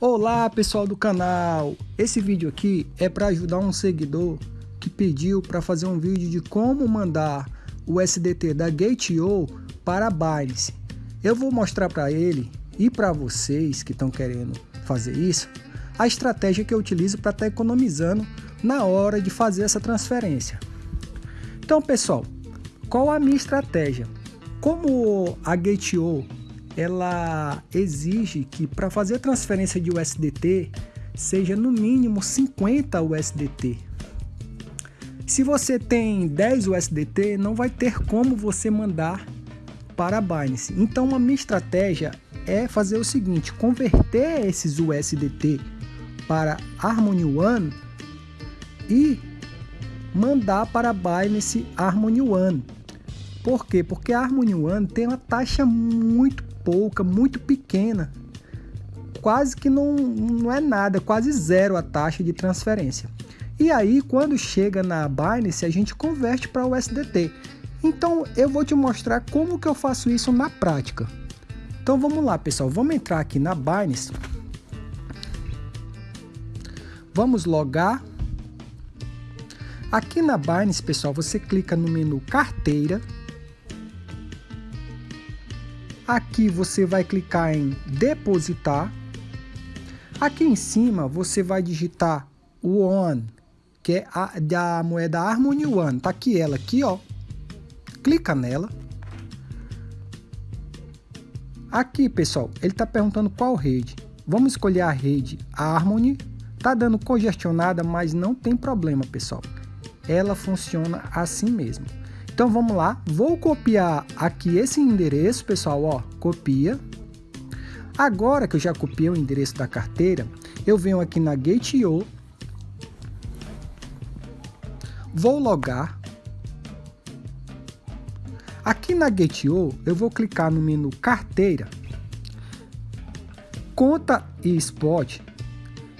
Olá pessoal do canal, esse vídeo aqui é para ajudar um seguidor que pediu para fazer um vídeo de como mandar o SDT da Gate.io para a Binance. Eu vou mostrar para ele e para vocês que estão querendo fazer isso, a estratégia que eu utilizo para estar tá economizando na hora de fazer essa transferência. Então pessoal, qual a minha estratégia? Como a Gate.io ela exige que para fazer a transferência de USDT seja no mínimo 50 USDT. Se você tem 10 USDT, não vai ter como você mandar para a Binance. Então a minha estratégia é fazer o seguinte, converter esses USDT para Harmony One e mandar para a Binance Harmony One. Por quê? Porque a Harmony One tem uma taxa muito pouca, muito pequena. Quase que não, não é nada, quase zero a taxa de transferência. E aí, quando chega na Binance, a gente converte para o USDT. Então, eu vou te mostrar como que eu faço isso na prática. Então, vamos lá, pessoal. Vamos entrar aqui na Binance. Vamos logar. Aqui na Binance, pessoal, você clica no menu Carteira Aqui você vai clicar em depositar. Aqui em cima você vai digitar o ON, que é a da moeda Harmony One. Tá aqui ela aqui, ó. Clica nela. Aqui, pessoal, ele está perguntando qual rede. Vamos escolher a rede Harmony. Tá dando congestionada, mas não tem problema, pessoal. Ela funciona assim mesmo. Então vamos lá, vou copiar aqui esse endereço, pessoal, ó, copia. Agora que eu já copiei o endereço da carteira, eu venho aqui na Gate.io, vou logar. Aqui na Gate.io, eu vou clicar no menu carteira, conta e spot.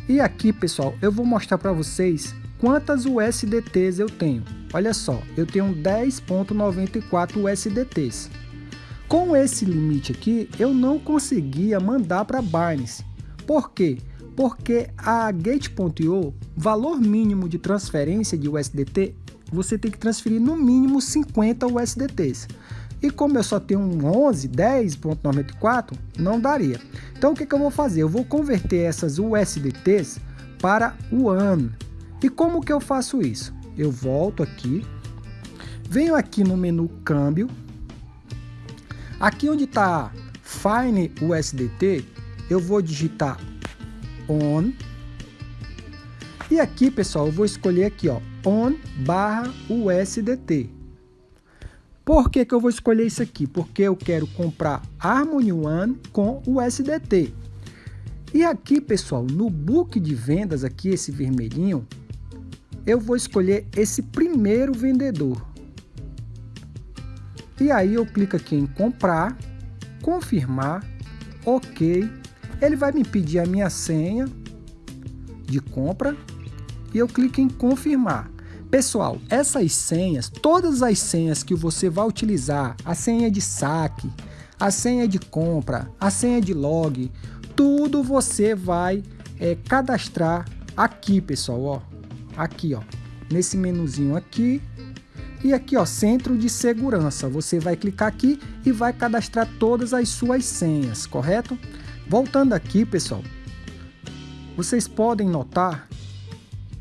E aqui, pessoal, eu vou mostrar para vocês quantas USDTs eu tenho. Olha só, eu tenho 10.94 USDTs. Com esse limite aqui, eu não conseguia mandar para Binance. Por quê? Porque a Gate.io, valor mínimo de transferência de USDT, você tem que transferir no mínimo 50 USDTs. E como eu só tenho um 11, 10.94, não daria. Então o que, que eu vou fazer? Eu vou converter essas USDTs para o ano. E como que eu faço isso? Eu volto aqui, venho aqui no menu câmbio, aqui onde está Fine USDT, eu vou digitar ON, e aqui pessoal, eu vou escolher aqui ó, ON barra USDT. Por que, que eu vou escolher isso aqui? Porque eu quero comprar Harmony One com USDT. E aqui, pessoal, no book de vendas, aqui esse vermelhinho, eu vou escolher esse primeiro vendedor. E aí eu clico aqui em comprar, confirmar, ok. Ele vai me pedir a minha senha de compra e eu clico em confirmar. Pessoal, essas senhas, todas as senhas que você vai utilizar, a senha de saque, a senha de compra, a senha de log, tudo você vai é, cadastrar aqui, pessoal, ó, aqui, ó, nesse menuzinho aqui. E aqui, ó, centro de segurança. Você vai clicar aqui e vai cadastrar todas as suas senhas, correto? Voltando aqui, pessoal, vocês podem notar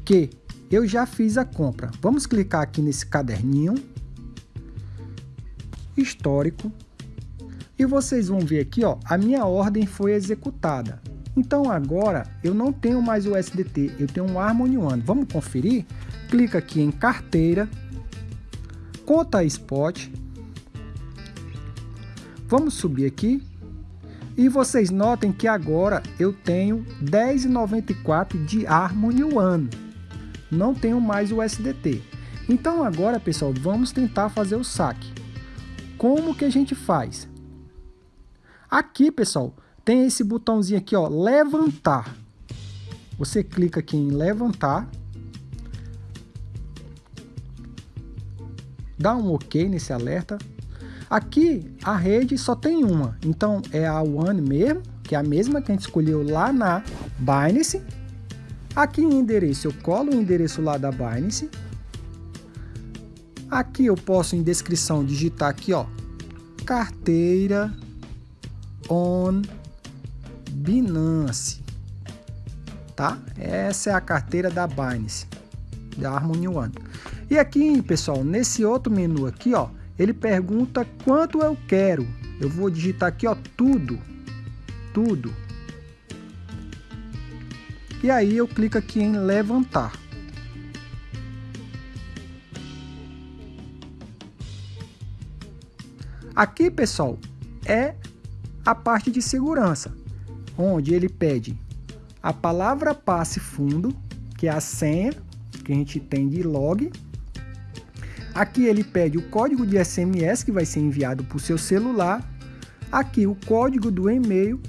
que eu já fiz a compra. Vamos clicar aqui nesse caderninho histórico e vocês vão ver aqui, ó, a minha ordem foi executada. Então agora eu não tenho mais o SDT, eu tenho um Harmony One. Vamos conferir? Clica aqui em carteira, conta spot. Vamos subir aqui. E vocês notem que agora eu tenho 10,94 de Harmony One. Não tenho mais o SDT. Então agora, pessoal, vamos tentar fazer o saque. Como que a gente faz? Aqui, pessoal, tem esse botãozinho aqui, ó, levantar. Você clica aqui em levantar. Dá um OK nesse alerta. Aqui a rede só tem uma, então é a One mesmo, que é a mesma que a gente escolheu lá na Binance. Aqui em endereço eu colo o endereço lá da Binance. Aqui eu posso em descrição digitar aqui, ó, carteira on Binance, tá? Essa é a carteira da Binance, da Harmony One. E aqui, pessoal, nesse outro menu aqui, ó, ele pergunta quanto eu quero. Eu vou digitar aqui, ó, tudo, tudo. E aí eu clico aqui em levantar. Aqui, pessoal, é a parte de segurança, onde ele pede a palavra passe fundo, que é a senha que a gente tem de log. Aqui ele pede o código de SMS que vai ser enviado para o seu celular. Aqui o código do e-mail.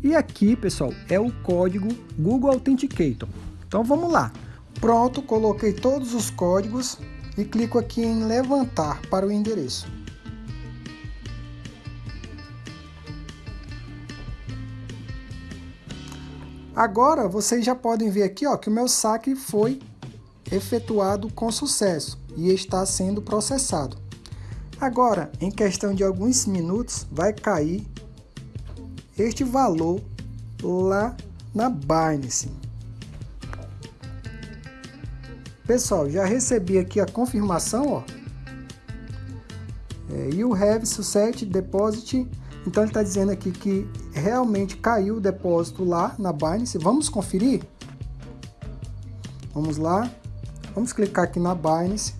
E aqui, pessoal, é o código Google Authenticator. Então vamos lá. Pronto, coloquei todos os códigos e clico aqui em levantar para o endereço. Agora vocês já podem ver aqui ó, que o meu saque foi efetuado com sucesso e está sendo processado. Agora, em questão de alguns minutos, vai cair este valor lá na Binance. Pessoal, já recebi aqui a confirmação, ó. É, you have success deposit então ele está dizendo aqui que realmente caiu o depósito lá na Binance. Vamos conferir? Vamos lá. Vamos clicar aqui na Binance.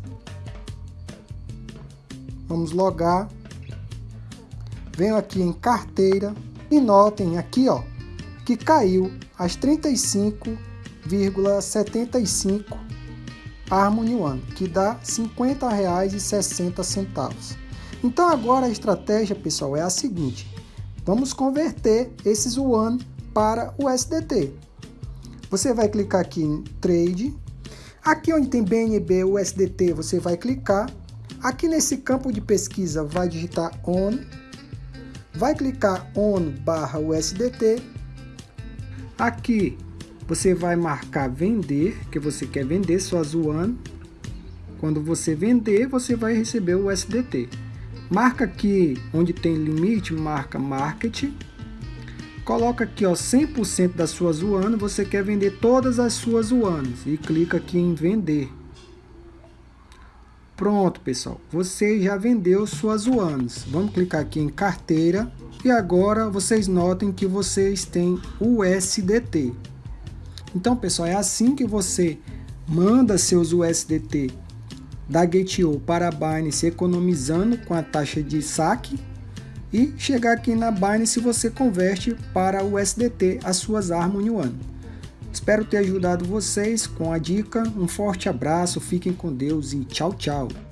Vamos logar. Venho aqui em carteira e notem aqui, ó, que caiu às 35,75 Harmony One, que dá R$ 50,60. Então agora a estratégia, pessoal, é a seguinte. Vamos converter esses Yuan para o SDT. Você vai clicar aqui em Trade. Aqui onde tem BNB USDT, você vai clicar. Aqui nesse campo de pesquisa, vai digitar ON. Vai clicar ON barra USDT. Aqui você vai marcar vender, que você quer vender suas Yuan. Quando você vender, você vai receber o USDT. Marca aqui onde tem limite, marca Market. Coloca aqui ó 100% das suas UANs, você quer vender todas as suas UANs e clica aqui em vender. Pronto, pessoal, você já vendeu suas UANs. Vamos clicar aqui em carteira e agora vocês notem que vocês têm USDT. Então, pessoal, é assim que você manda seus USDT da Gate.io para a Binance economizando com a taxa de saque e chegar aqui na Binance você converte para o USDT as suas Harmony One. Espero ter ajudado vocês com a dica, um forte abraço, fiquem com Deus e tchau tchau!